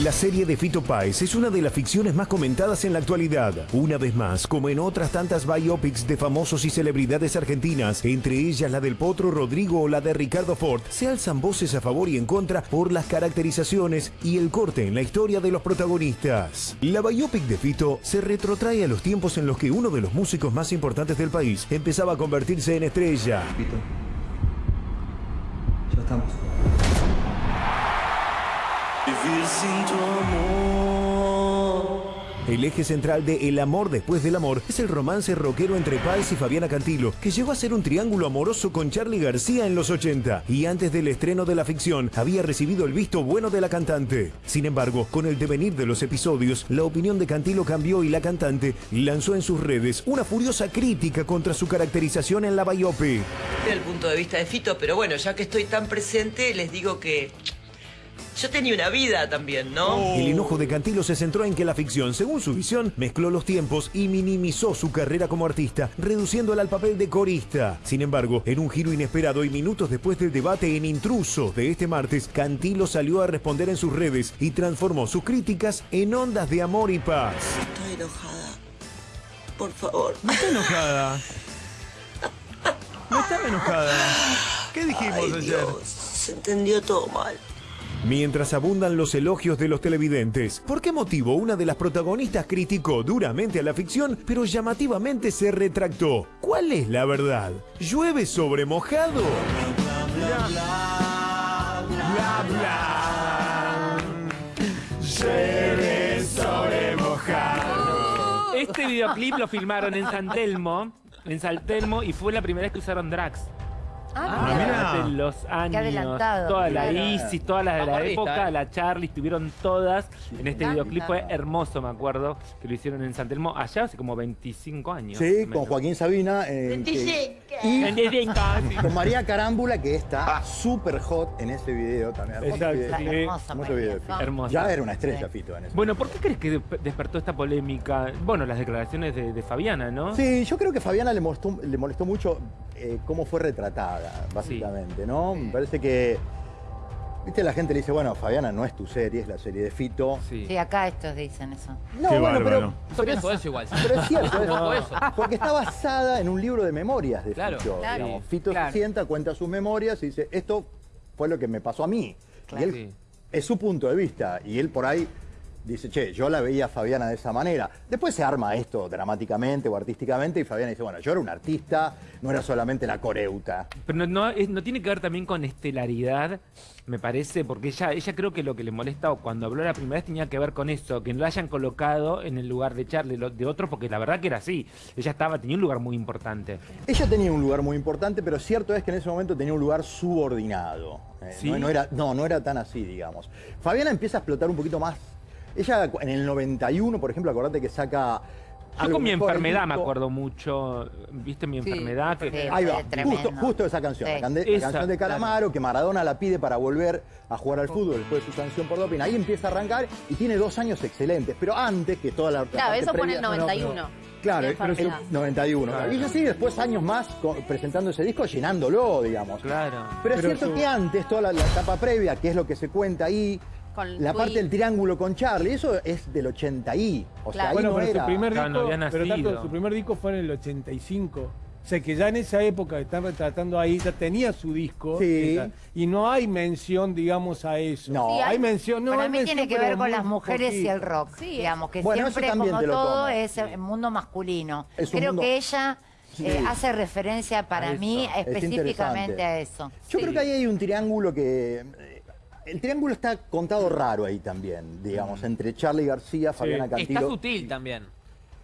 La serie de Fito Páez es una de las ficciones más comentadas en la actualidad. Una vez más, como en otras tantas biopics de famosos y celebridades argentinas, entre ellas la del Potro Rodrigo o la de Ricardo Ford, se alzan voces a favor y en contra por las caracterizaciones y el corte en la historia de los protagonistas. La biopic de Fito se retrotrae a los tiempos en los que uno de los músicos más importantes del país empezaba a convertirse en estrella. Fito. Estamos. Vivir sin tu amor. El eje central de El amor después del amor es el romance rockero entre Páez y Fabiana Cantilo, que llegó a ser un triángulo amoroso con Charlie García en los 80 y antes del estreno de la ficción había recibido el visto bueno de la cantante. Sin embargo, con el devenir de los episodios, la opinión de Cantilo cambió y la cantante lanzó en sus redes una furiosa crítica contra su caracterización en la biopic. Desde el punto de vista de Fito, pero bueno, ya que estoy tan presente, les digo que yo tenía una vida también, ¿no? El enojo de Cantilo se centró en que la ficción, según su visión, mezcló los tiempos y minimizó su carrera como artista, reduciéndola al papel de corista. Sin embargo, en un giro inesperado y minutos después del debate en Intruso de este martes, Cantilo salió a responder en sus redes y transformó sus críticas en ondas de amor y paz. Estoy enojada. Por favor. No está enojada. No estaba enojada. ¿Qué dijimos Ay, ayer? Dios, se entendió todo mal. Mientras abundan los elogios de los televidentes, ¿por qué motivo una de las protagonistas criticó duramente a la ficción, pero llamativamente se retractó? ¿Cuál es la verdad? ¿Llueve sobre mojado? Bla, bla. Llueve sobre mojado. Este videoclip lo filmaron en San Telmo, en San y fue la primera vez que usaron drags. Ah, mira. De los años, adelantado, toda la claro. Isis, todas las de la Vanguardista, época, ¿eh? la Charlie, estuvieron todas en este encanta. videoclip. Fue hermoso, me acuerdo, que lo hicieron en San Telmo allá hace como 25 años. Sí, con menos. Joaquín Sabina. eh, que- y 25 años. con María Carámbula, que está súper hot en ese video también. Hermoso Exacto, video. sí. Hermosa, Hermoso María, video. ¿no? Hermoso. Ya era una estrella, Sí. Fito, en ese Bueno, ¿por qué crees que de- despertó esta polémica? Bueno, las declaraciones de, de Fabiana, ¿no? Sí, yo creo que a Fabiana le molestó, le molestó mucho eh, cómo fue retratada, básicamente, ¿no? Me parece que, viste, la gente le dice, bueno, Fabiana no es tu serie, es la serie de Fito. Sí. Sí, acá estos dicen eso. No, Qué bueno, pero, bárbaro. Pienso eso igual. pero es cierto, No. eso. porque está basada en un libro de memorias de Claro, Fito. claro. digamos. Fito Claro. se sienta, cuenta sus memorias y dice, esto fue lo que me pasó a mí. Claro. Y él, Sí. es su punto de vista, y él por ahí dice, che, yo la veía a Fabiana de esa manera. Después se arma esto dramáticamente o artísticamente y Fabiana dice, bueno, yo era un artista, no era solamente la coreuta. Pero no, no, es- no tiene que ver también con estelaridad, me parece, porque ella, ella creo que lo que le molesta cuando habló la primera vez tenía que ver con eso, que no la hayan colocado en el lugar de Charlie, de otro, porque la verdad que era así. Ella estaba, tenía un lugar muy importante. Ella tenía un lugar muy importante, pero cierto es que en ese momento tenía un lugar subordinado. Eh, ¿Sí? no, no era, no, no era tan así, digamos. Fabiana empieza a explotar un poquito más. Ella en el 91, por ejemplo, acordate que saca... Yo con mi enfermedad me acuerdo mucho, ¿viste mi Sí, enfermedad? Que, sí. Ahí va, justo, justo esa canción, Sí. la, canción de Calamaro, que Maradona la pide para volver a jugar al fútbol después de su sanción por doping. Ahí empieza a arrancar y tiene dos años excelentes, pero antes que toda la... la Claro, eso fue en el previa- 91. Claro, pero enfermedad. 91. Claro. Y sigue después años más presentando ese disco, llenándolo, digamos. Claro. Pero es Pero cierto su- que antes, toda la, la etapa previa, que es lo que se cuenta ahí, Con la parte del triángulo con Charlie, eso es del 80 y. O sea, ahí Bueno, no pero era. su primer Claro, no disco, pero. Tato, su primer disco fue en el 85. O sea que ya en esa época que están retratando ahí, ya tenía su disco. Sí. esa- y no hay mención, digamos, a eso. No. Sí, hay, hay- mención. No, Para hay mí mención, tiene que ver con las mujeres y el rock. Sí, digamos que Bueno, eso siempre, también como te lo todo, tomo. es el mundo masculino. Es Creo mundo- que ella Sí. eh, hace referencia para mí específicamente a eso. Yo Sí. creo que ahí hay un triángulo que. El triángulo está contado raro ahí también, digamos, entre Charlie García, Fabiana Está Cantilo. sutil también.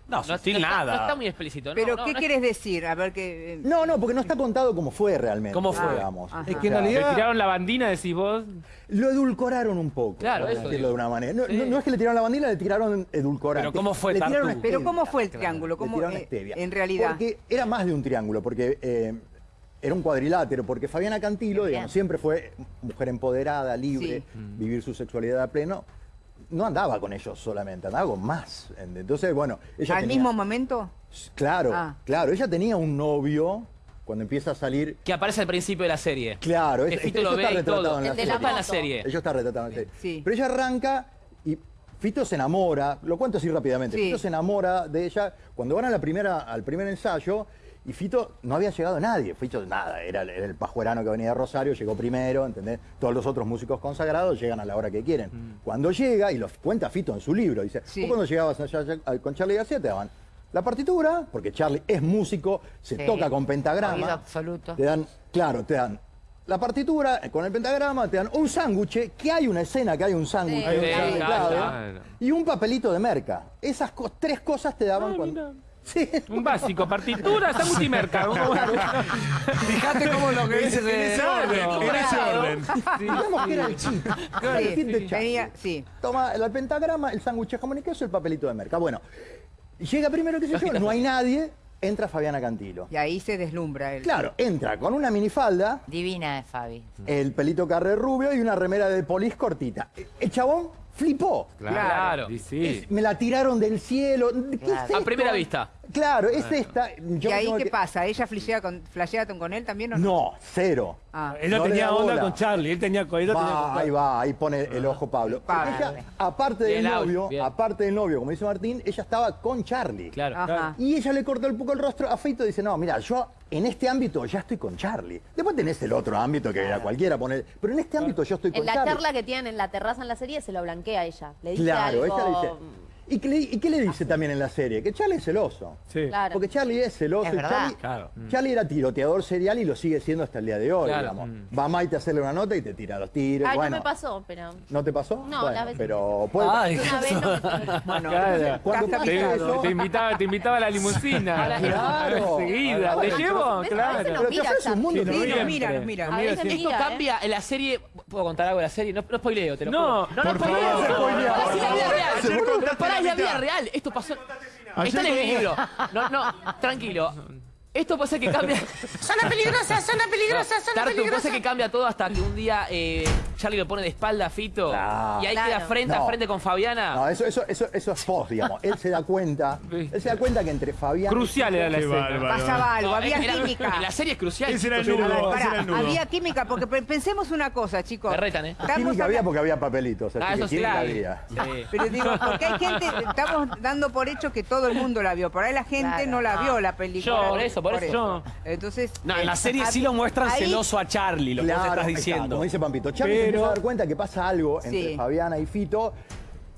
No, sutil está- nada. No está muy explícito. no, Pero, no, ¿qué no es- quieres decir? A ver que... eh, No, no, porque no está contado como fue realmente. ¿Cómo fue? Digamos. Ajá. Es que en sea, ¿Le realidad- tiraron la bandina, decís vos? Lo edulcoraron un poco. Claro, por eso decirlo digo. de una manera. No, Sí. no- no es que le tiraron la bandina, le tiraron edulcorante. Pero ¿cómo fue, Le tiraron? Pero. ¿cómo fue el triángulo? Le ¿Cómo, tiraron eh, en realidad? Porque era más de un triángulo, porque eh, era un cuadrilátero, porque Fabiana Cantilo, digamos, siempre fue mujer empoderada, libre, Sí. vivir su sexualidad a pleno. No andaba con ellos solamente, andaba con más. Entonces, bueno, ella ¿Al tenía- mismo momento? Claro, Ah. claro, ella tenía un novio cuando empieza a salir. Que aparece al principio de la serie. Claro, es- Fito lo está ve retratado todo. en la de serie. la Está en la moto. serie. Ellos está retratado en la serie. Sí. Pero ella arranca Y Fito se enamora, lo cuento así rápidamente, Sí. Fito se enamora de ella cuando van a la primera, al primer ensayo y Fito no había llegado nadie, Fito nada, era, el- era el pajuerano que venía de Rosario, llegó primero, ¿entendés? Todos los otros músicos consagrados llegan a la hora que quieren. Cuando llega, y lo cuenta Fito en su libro, dice, Sí. vos cuando llegabas allá, allá, con Charlie García te daban la partitura, porque Charlie es músico, se Sí. toca con Oído pentagrama, absoluto. te dan, claro, te dan la partitura eh, con el pentagrama, te dan un sándwich, que hay una escena que hay un sándwich, Sí, y un papelito de merca. Esas co- tres cosas te daban cuando... Sí. Un básico, partitura, sándwich y merca. Fíjate cómo lo que dices En ese orden, en ese orden. Digamos que era el chip. el kit de sí. Toma el pentagrama, el sándwich de jamón y queso, el papelito de merca. Bueno, llega primero, qué sé yo, no hay nadie, entra Fabiana Cantilo. Y ahí se deslumbra él. Claro, entra con una minifalda, Divina es Fabi. el pelito carre rubio y una remera de polis cortita. El chabón flipó. Claro. Sí. Es- me la tiraron del cielo. ¿Qué Claro. es esto? A primera vista. Claro, es esta. Yo ¿Y ahí qué que- pasa? ¿Ella flashea con, flashea con él también o no? No, cero. Ah. Ella No tenía da onda bola. con Charlie, él tenía con ella tenía con ahí Charlie. va, ahí pone el ojo Pablo. Pablo. Ella, aparte del novio, bien. aparte del novio, como dice Martín, ella estaba con Charlie. Claro. Ajá. Y ella le cortó un poco el rostro a Feito y dice, no, mira, yo en este ámbito ya estoy con Charlie. Después tenés el otro ámbito que a cualquiera poner, pero en este ámbito yo estoy con En la Charlie. charla que tienen en la terraza en la serie se lo blanquea a ella. Le dice Claro, algo... ella le dice. ¿Y qué, le, y qué le dice también en la serie? Que Charlie es celoso. Sí. Claro. Porque Charlie es celoso. Es y. Charlie, Claro. Charlie era tiroteador serial y lo sigue siendo hasta el día de hoy, Claro. digamos. Va Maite a hacerle una nota y te tira los tiros. Ay, bueno, no me pasó, pero... ¿No te pasó? No, Bueno, la vez- pero puede Ay, Una vez no me- Bueno, Claro. Cuando eso, Te invitaba, te invitaba a la limusina. Claro. Enseguida. ¿Te llevo? A Claro. pero te ofrece un mundo Sí, Sí, que- no, nos mira, nos mira. A. Esto ¿eh? cambia en la serie. ¿Puedo contar algo de la serie? No, no spoileo, te lo No, juro. No, por no spoileo. favor. Spoileo. Es la vida real. Contaste pará, la es la vida mitad. real. Esto pasó. Ayer Está en el libro. No, no, tranquilo. Esto puede ser que cambie. Zona peligrosa, zona peligrosa, zona Tartu, puede peligrosa. ser que cambia todo hasta que un día eh, Charlie lo pone de espalda a Fito. Y ahí Claro. queda frente a frente con Fabiana. No, eso, eso, eso, eso es post, digamos. Él se da cuenta, Sí. él se da cuenta que entre Fabián... Crucial era la escena. bárbaro. Pasaba algo, No, había era- química. En la serie es crucial. Ese era el nudo. Pará, ese era el nudo. había química, porque pe- pensemos una cosa, chicos. Me retan, ¿eh? Estamos Química había porque había papelitos, así Ah, que eso sí. química claro. había. Sí. Pero digo, porque hay gente, estamos dando por hecho que todo el mundo la vio. Por ahí la gente Claro. no la vio la película. Yo, por eso, por eso. Yo. Entonces. No, en la eh, serie sí lo muestran celoso a Charlie, lo que vos estás diciendo. como dice Pampito. Charlie Pero- a dar cuenta que pasa algo entre Sí. Fabiana y Fito.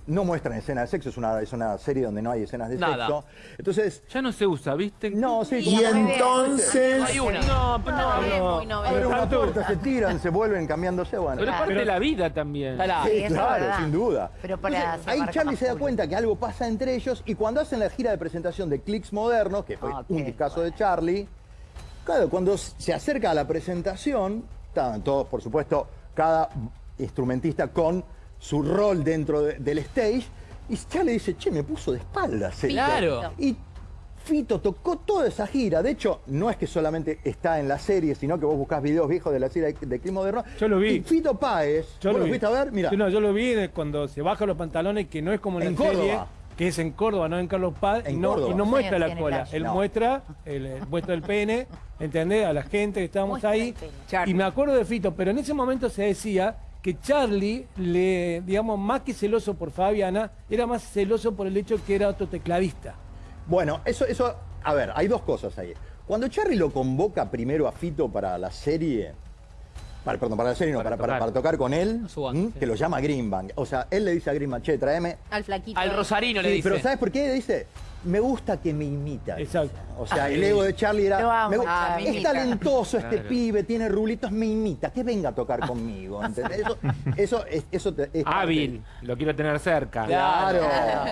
No muestran escenas de sexo, es una, es una serie donde no hay escenas de Nada. sexo. Entonces, Ya no se usa, ¿viste? no, sí, Y entonces... Hay una. No, pero No, es no. muy abren una puerta, se tiran, se vuelven cambiándose, bueno. Pero es parte de la vida también. Sí, Sí, claro, verdad. sin duda. Pero para Entonces, ahí Charlie se da cuenta que algo pasa entre ellos y cuando hacen la gira de presentación de Clicks Modernos, que fue Ah, un discazo de Charlie, claro, cuando se acerca a la presentación, estaban todos, por supuesto, cada instrumentista con su rol dentro de- del stage, y Charlie dice, che, me puso de espaldas. Fito". Claro. Y Fito tocó toda esa gira. De hecho, no es que solamente está en la serie, sino que vos buscás videos viejos de la serie de Clicks Modernos. Yo lo vi. Y Fito Páez, Yo ¿Vos ¿vos lo vi. fuiste a ver? Mira. Sí, no, yo lo vi de cuando se baja los pantalones, que no es como en, En la serie, Córdoba. Que es en Córdoba, no en Carlos Paz, y no, Córdoba. y no muestra Sí, la cola. Él No. muestra el, el- muestra el pene, ¿entendés? A la gente que estábamos Muestra ahí. Y me acuerdo de Fito, pero en ese momento se decía que Charlie, le, digamos, más que celoso por Fabiana, era más celoso por el hecho que era otro tecladista. Bueno, eso, eso, a ver, hay dos cosas ahí. Cuando Charlie lo convoca primero a Fito para la serie, para, perdón, para la serie, no, Para para, para, tocar. para tocar con él, que lo llama Greenbank. O sea, él le dice a Greenbank, che, tráeme. Al flaquito. Al Rosarino le dice. pero ¿sabes por qué? Le dice, me gusta que me imita. Exacto. O sea, el ego de Charlie era, me gu- ah, me es imita. talentoso este Claro. pibe, tiene rulitos, me imita, que venga a tocar conmigo. ¿entendés? Eso, eso, es- eso te- es parte- Hábil, lo quiero tener cerca. Claro.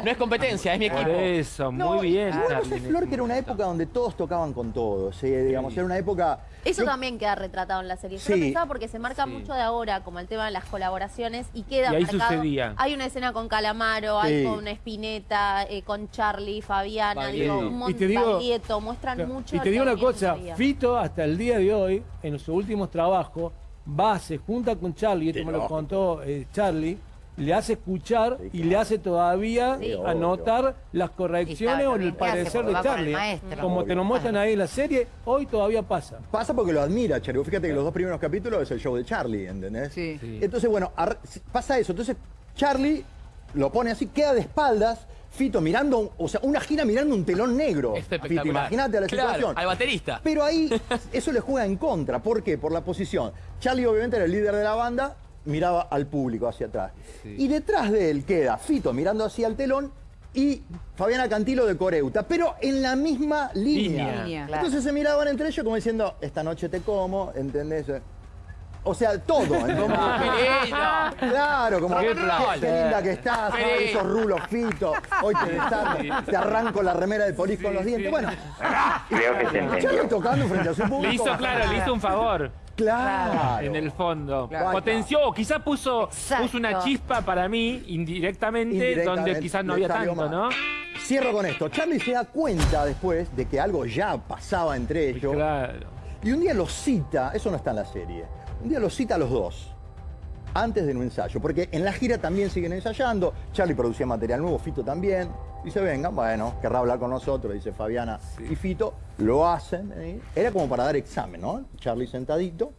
No es competencia, es mi Por equipo. eso, No, muy bien. igual vos Charlie, sabés, en Flor, que era una época donde todos tocaban con todos. eh, digamos, era una época. Eso yo- también queda retratado en la serie. Yo Sí. lo pensaba porque se marca Sí. mucho de ahora, como el tema de las colaboraciones, y queda Y ahí marcado. sucedía. Hay una escena con Calamaro, Sí. hay con Spinetta, eh, con Charlie, Fabiana, Baglietto. digo, un Y montón te digo- Baglietto, muestran Claro. mucho. Y te digo una cosa. Fito hasta el día de hoy, en sus últimos trabajos, va, se junta con Charlie, esto me lo contó eh, Charlie, le hace escuchar Sí, y claro. le hace todavía Sí, obvio. anotar las correcciones o el parecer de Charlie. Como te lo muestran ahí en la serie, hoy todavía pasa. Pasa porque lo admira, Charlie. Fíjate que los dos primeros capítulos es el show de Charlie, ¿entendés? Sí. Sí. Entonces, bueno, pasa eso. Entonces, Charlie lo pone así, queda de espaldas, Fito mirando, o sea, una gira mirando un telón negro. Fito, espectacular. imagínate la Claro, situación. al baterista. Pero ahí eso le juega en contra. ¿Por qué? Por la posición. Charlie obviamente era el líder de la banda, miraba al público hacia atrás. Y detrás de él queda Fito mirando hacia el telón y Fabiana Cantilo de Coreuta, pero en la misma línea. Línea. Línea. Claro. Entonces se miraban entre ellos como diciendo, esta noche te como, ¿entendés? O sea, todo. ¡Qué lindo! Claro, como Qué linda que estás, Sí. ay, esos rulos Fito, hoy te desarmo, te arranco la remera de polis con los dientes. Bueno, Creo que se entendió. Charlie tocando frente a su público. Le hizo, claro, le hizo un favor. Claro. En el fondo. Claro. Potenció, o quizás puso, Exacto. puso una chispa para mí indirectamente, Indirectamente, donde quizás no había tanto. ¿no? Cierro con esto. Charlie se da cuenta después de que algo ya pasaba entre ellos. Claro. Y un día los cita, eso no está en la serie, un día los cita a los dos, antes de un ensayo, porque en la gira también siguen ensayando, Charlie producía material nuevo, Fito también, dice, vengan, bueno, querrá hablar con nosotros, dice Fabiana y Fito, lo hacen, ¿eh? era como para dar examen, ¿no? Charlie sentadito,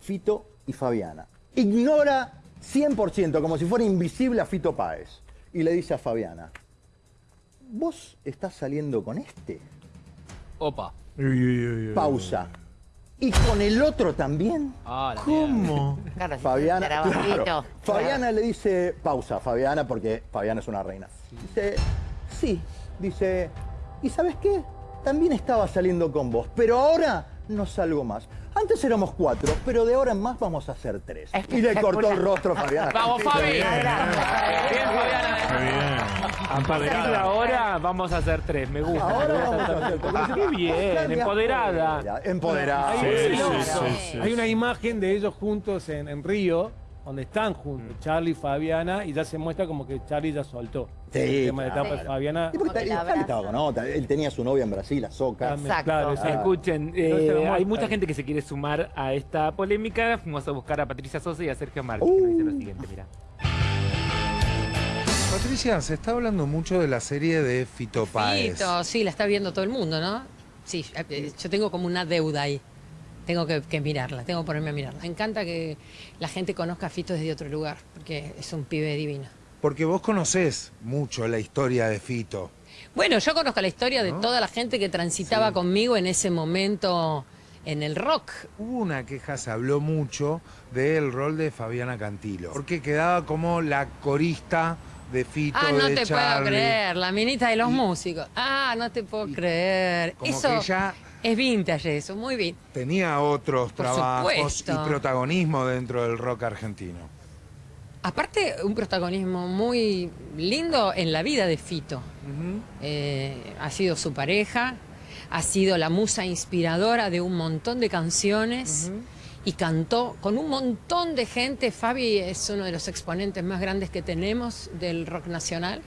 Fito y Fabiana. Ignora 100%, como si fuera invisible a Fito Páez, y le dice a Fabiana, ¿vos estás saliendo con este? Opa. Pausa. ¿Y con el otro también? Ah, la ¿Cómo? Claro, si Fabiana, claro. Fabiana le dice, pausa, Fabiana, porque Fabiana es una reina. Dice, sí, dice, ¿y sabes qué? También estaba saliendo con vos, pero ahora no salgo más. Antes éramos cuatro, pero de ahora en más vamos a ser tres. Y le cortó el rostro a Fabiana. ¡Vamos, Fabi! Bien, Fabiana. A partir de ahora vamos a hacer tres, me gusta. Ahora me vamos a hacer tres. Qué bien, empoderada. Empoderada. Hay, Sí, hay- sí, sí, sí. hay una imagen de ellos juntos en, en Río, donde están Mm. juntos, Charlie y Fabiana, y ya se muestra como que Charlie ya soltó. Sí, el tema de claro. etapa de Fabiana. Y porque estaba con otra. Él tenía su novia en Brasil, Azoka. Exacto. Claro. Escuchen, eh, hay mucha gente que se quiere sumar a esta polémica. Fuimos a buscar a Patricia Sosa y a Sergio Martí, que nos dice lo siguiente, mira. Patricia, se está hablando mucho de la serie de Fito Páez. Fito, sí, la está viendo todo el mundo, ¿no? Sí, eh, yo tengo como una deuda ahí. Tengo que, que mirarla, tengo que ponerme a mirarla. Me encanta que la gente conozca a Fito desde otro lugar, porque es un pibe divino. Porque vos conocés mucho la historia de Fito. Bueno, yo conozco la historia de toda la gente que transitaba conmigo en ese momento en el rock. Hubo una queja, se habló mucho del rol de Fabiana Cantilo. Porque quedaba como la corista de Fito, Ah, no de te puedo creer, la minita de los músicos. Ah, no te puedo creer. como Eso que ella- es vintage eso, muy bien. Tenía otros Por trabajos supuesto. y protagonismo dentro del rock argentino. Aparte, un protagonismo muy lindo en la vida de Fito. Eh, ha sido su pareja, ha sido la musa inspiradora de un montón de canciones y cantó con un montón de gente. Fabi es uno de los exponentes más grandes que tenemos del rock nacional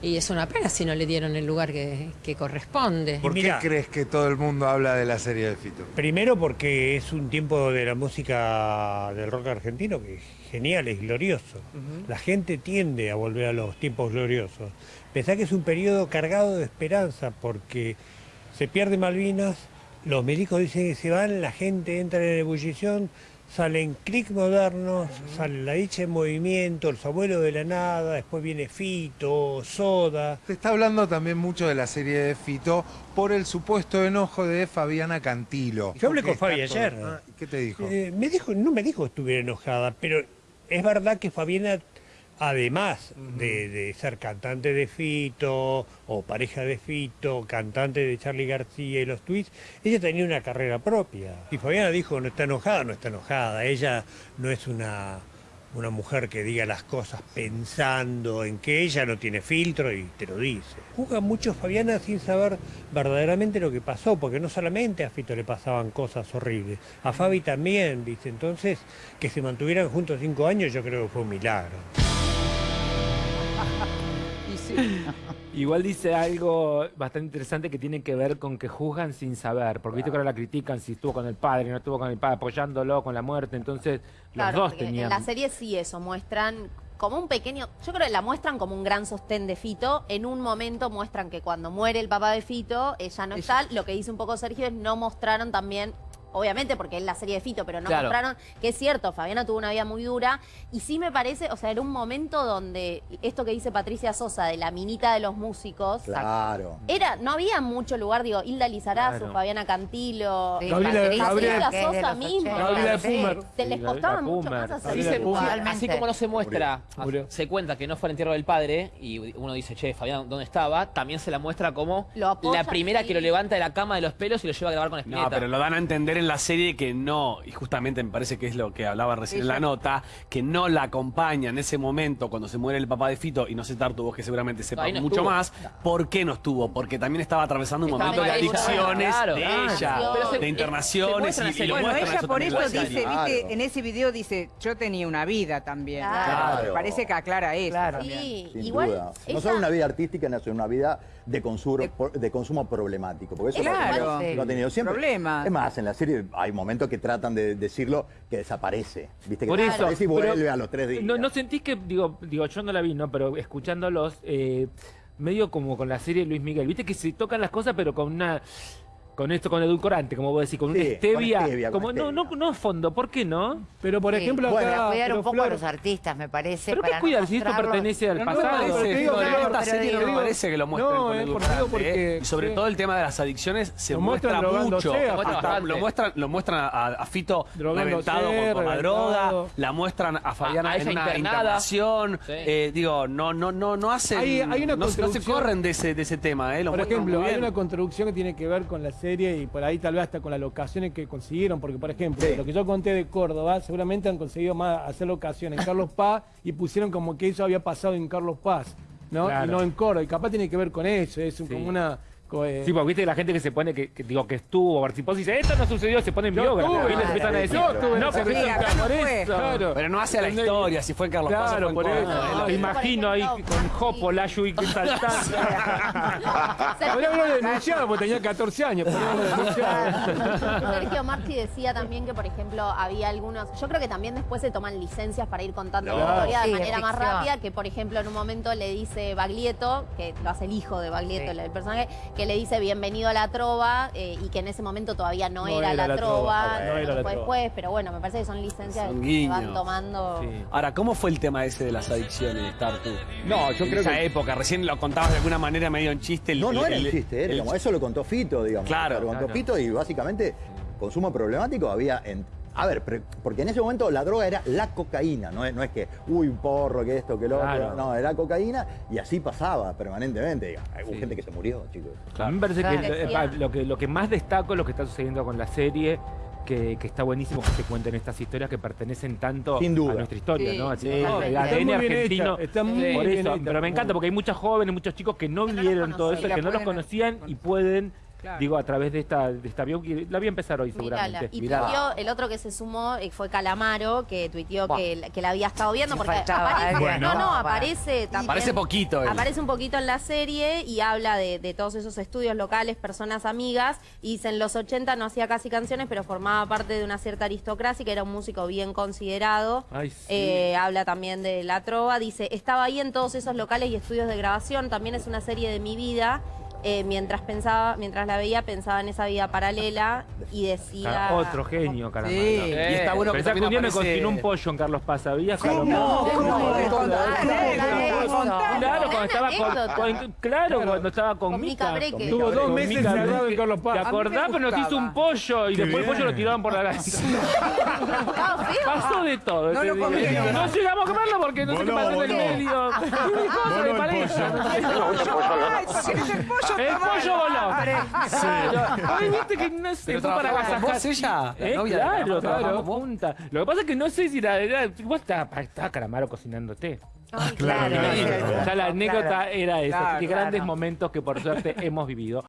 y es una pena si no le dieron el lugar que, que corresponde. ¿Por Mirá. qué crees que todo el mundo habla de la serie de Fito? Primero porque es un tiempo de la música del rock argentino que es genial, es glorioso. La gente tiende a volver a los tiempos gloriosos. Pensá que es un periodo cargado de esperanza porque se pierde Malvinas, los milicos dicen que se van, la gente entra en ebullición, salen clic modernos, sale la dicha en movimiento, los abuelos de la nada, después viene Fito, Soda. Se está hablando también mucho de la serie de Fito por el supuesto enojo de Fabiana Cantilo. Yo hablé con Fabi todo- ayer. Ah, ¿Qué te dijo? Eh, me dijo, no me dijo que estuviera enojada, pero es verdad que Fabiana, además de, de ser cantante de Fito o pareja de Fito, cantante de Charlie García y los Tweets, ella tenía una carrera propia. Y Fabiana dijo, no está enojada, no está enojada. Ella no es una, una mujer que diga las cosas pensando en que ella no tiene filtro y te lo dice. Juzga mucho Fabiana sin saber verdaderamente lo que pasó, porque no solamente a Fito le pasaban cosas horribles, a Fabi también, ¿viste? Entonces, que se mantuvieran juntos cinco años yo creo que fue un milagro. Igual dice algo bastante interesante que tiene que ver con que juzgan sin saber, porque viste que ahora la critican si estuvo con el padre, no estuvo con el padre, apoyándolo con la muerte, entonces Claro, los dos tenían... En la serie sí eso, muestran como un pequeño, yo creo que la muestran como un gran sostén de Fito. En un momento muestran que cuando muere el papá de Fito, ella no está. Lo que dice un poco Sergio es no mostraron también obviamente porque es la serie de Fito, pero no Claro. mostraron que es cierto, Fabiana tuvo una vida muy dura y sí me parece, o sea, era un momento donde esto que dice Patricia Sosa de la minita de los músicos, Claro. era, no había mucho lugar, digo, Hilda Lizarazu, Claro. Fabiana Cantilo, Sí, Gabriela- Gabriela- Sosa misma. 80. Gabriela. Pumer. Te les costaba mucho más hacer así Totalmente. como no se muestra, Murió. se cuenta que no fue el entierro del padre y uno dice, che, Fabián, ¿dónde estaba? También se la muestra como apoya, la primera sí. que lo levanta de la cama de los pelos y lo lleva a grabar con Spinetta. No, pero lo dan a entender en la serie que no, y justamente me parece que es lo que hablaba recién en la nota, que no la acompaña en ese momento cuando se muere el papá de Fito, y no sé Tartu, vos que seguramente sepas no mucho estuvo. más, ¿por qué no estuvo? Porque también estaba atravesando un Estaba momento de adicciones claro. de ella, se- de se internaciones, muestra en la y, y lo Bueno, muestran ella eso por eso dice, viste, en ese video dice, yo tenía una vida también. Claro. Me parece que aclara eso. Sí, Sin igual duda. No solo una vida artística, sino una vida de consumo, de consumo problemático. Porque eso Claro. lo ha tenido siempre. Problemas. Es más, en la serie hay momentos que tratan de decirlo que desaparece. ¿Viste? Que Por eso. y vuelve a los tres días. No, no sentís que, digo, digo, yo no la vi, ¿no? Pero escuchándolos, eh, medio como con la serie de Luis Miguel, viste que se tocan las cosas, pero con una. Con esto, con edulcorante, como vos decís, con una Sí, con stevia. con como, no, no, no fondo, ¿por qué no? Pero por Sí. ejemplo, Bueno, acá. cuidar pero un poco Flor, a los artistas, me parece. ¿Pero para qué no cuidar si esto pertenece al No, no, pasado? esta serie no me parece que lo muestren No, con eh, el por- digo porque- ¿eh? Y sobre sí. todo el tema de las adicciones se Lo muestra mucho. Hasta lo muestran, lo muestran a, a Fito reventado con, con la droga, la muestran a Fabiana a en una internación. Eh, digo, no, no, no, no hacen, una no, se- corren de ese, de ese tema, eh, lo Por muestran ejemplo, hay una construcción que tiene que ver con la serie y por ahí tal vez hasta con las locaciones que consiguieron, porque por ejemplo, Sí. lo que yo conté de Córdoba, seguramente han conseguido más hacer locación en Carlos Paz y pusieron como que eso había pasado en Carlos Paz, ¿no? Claro. Y no en Córdoba, y capaz tiene que ver con eso, es Sí. como una... eh, Sí, porque viste la gente que se pone, que, que digo, que estuvo, participó, y dice, esto no sucedió, se pone en biógrafo. Y les empiezan a decir, no, no fue. eso. Claro. Pero no hace a la ¿Entendés? historia, si fue en Carlos Paz Claro, por eso. No, imagino ahí con Jopo, Layu y saltando. Haberlo denunciado porque tenía 14 años. Sergio Marchi decía también que, por ejemplo, había algunos. Yo creo que también después se toman licencias para ir contando la historia de Sí, manera más rápida. Que, por ejemplo, en un momento le dice Baglietto, que lo hace el hijo de Baglietto, Sí. el personaje, que le dice bienvenido a la trova eh, y que en ese momento todavía no, No era, era la, la trova, trova, no no era la fue trova. después, pero bueno, me parece que son licencias Son que van tomando. Sí. Ahora, ¿cómo fue el tema ese de las adicciones, Tartu? No, yo en creo esa que- época, recién lo contabas de alguna manera medio en chiste. el- No, no el- era el el- chiste, era, el- digamos, eso lo contó Fito, digamos. Claro, Lo contó claro. Fito y básicamente consumo problemático había en... A ver, porque en ese momento la droga era la cocaína, no es, no es que, uy, un porro, que esto, que lo Claro. otro. No, era cocaína y así pasaba permanentemente. Hubo Sí. gente que se murió, chicos. A mí me parece Claro. que eh, lo que lo que más destaco es lo que está sucediendo con la serie. Que, que está buenísimo que se cuenten estas historias que pertenecen tanto Sin duda. a nuestra historia, Sí, ¿no? Así sí. el Está ADN muy bien argentino. hecha, está muy por bien eso, pero me encanta porque hay muchos jóvenes, muchos chicos que no Que vieron todo eso, que no los conocían y pueden, Claro. digo, a través de esta, de esta bio- la voy a empezar hoy Mirala. seguramente. Y Mirala. tuiteó, el otro que se sumó eh, fue Calamaro, que tuiteó que, la- que la había estado viendo. Porque faltaba aparece, no, no, aparece también. Aparece poquito él. Aparece un poquito en la serie y habla de, de todos esos estudios locales, personas amigas. Y dice, en los 80 no hacía casi canciones, pero formaba parte de una cierta aristocracia, que era un músico bien considerado. Ay, sí. Eh, habla también de la trova. Dice, estaba ahí en todos esos locales y estudios de grabación. También es una serie de mi vida. Eh, mientras pensaba, mientras la veía, pensaba en esa vida paralela y decía... Ah, Otro genio, caramba. Sí. Y está bueno que Pensá que también un día me aparece- cocinó un pollo en Carlos Paz, ¿sabías? Carlos No, Paz? ¿cómo? Contá, Contá, contá. Claro, cuando estaba con, anécdota. con- claro, cuando estaba con, Con Mica Mica. Breque. Tuvo dos meses encerrado en Carlos Paz. ¿Te acordás? Pero nos hizo un pollo y después el pollo lo tiraban por la feo. Pasó de todo. No lo comieron. No llegamos a comerlo porque no sé qué pasó en el medio. Cosa de pareja. el pollo. El toma. pollo voló. Claro. Ay, viste que no sé, ¿Pero fue para trabajaba con agasajar. vos ella? ¿La ¿Eh? Claro, claro. Lo que pasa es que no sé si la. Vos estabas estaba Calamaro cocinándote. Ay, Claro, la anécdota era esa. Que grandes momentos que por suerte hemos vivido.